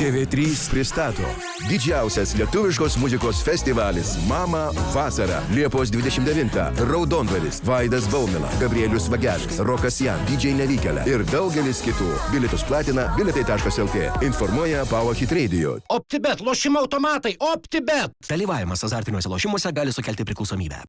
TV3 pristato didžiausias lietuviškos muzikos festivalis Mama vasara. Liepos 29 Raudondvalis Vaidas Baumila Gabrielius Vagelis Rokas Jan DJ Nevykėlė ir daugelis kitų. Bilietus platina biletai.lt informuoja Power Hit Radio. OptiBet, lošimo automatai, OptiBet. Dalyvavimas azartiniuose lošimuose gali sukelti priklausomybę.